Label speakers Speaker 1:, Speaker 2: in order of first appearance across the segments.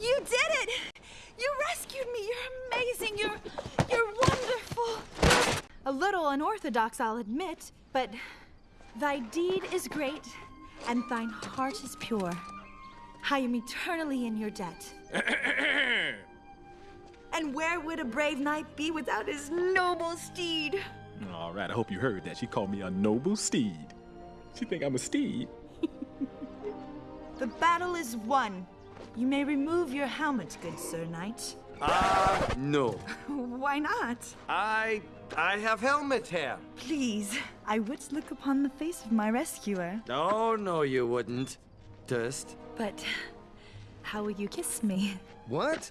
Speaker 1: You did it! You rescued me! You're amazing! You're, you're wonderful! A little unorthodox, I'll admit, but thy deed is great, and thine heart is pure. I am eternally in your debt. and where would a brave knight be without his noble steed?
Speaker 2: All right, I hope you heard that. She called me a noble steed. She think I'm a steed.
Speaker 1: the battle is won. You may remove your helmet, good sir knight.
Speaker 3: Uh, no.
Speaker 1: Why not?
Speaker 3: I I have helmet hair.
Speaker 1: Please, I would look upon the face of my rescuer.
Speaker 3: Oh, no, you wouldn't. Dust.
Speaker 1: But how will you kiss me?
Speaker 3: What?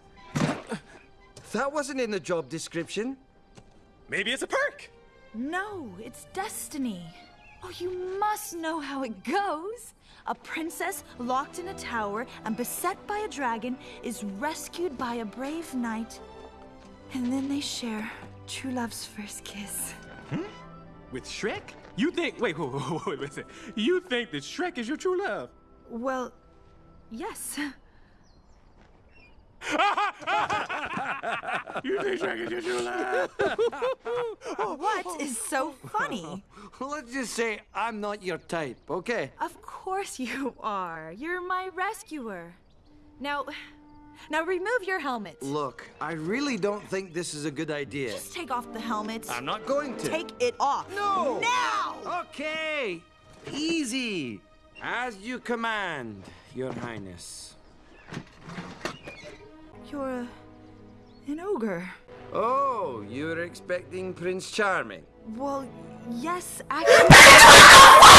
Speaker 3: That wasn't in the job description.
Speaker 2: Maybe it's a perk.
Speaker 1: No, it's destiny. Oh, you must know how it goes. A princess locked in a tower and beset by a dragon is rescued by a brave knight. And then they share true love's first kiss. Hmm?
Speaker 2: With Shrek? You think? Wait, wait, wait, wait, listen. You think that Shrek is your true love?
Speaker 1: Well, yes.
Speaker 2: You think is your true love?
Speaker 1: What is so funny?
Speaker 3: Let's just say I'm not your type, okay?
Speaker 1: Of course you are. You're my rescuer. Now, now remove your helmet.
Speaker 3: Look, I really don't think this is a good idea.
Speaker 1: Just take off the helmet.
Speaker 3: I'm not going to.
Speaker 1: Take it off.
Speaker 3: No!
Speaker 1: Now!
Speaker 3: Okay! Easy! As you command, Your Highness.
Speaker 1: You're a,
Speaker 3: Oh, you were expecting Prince Charming.
Speaker 1: Well, yes, actually.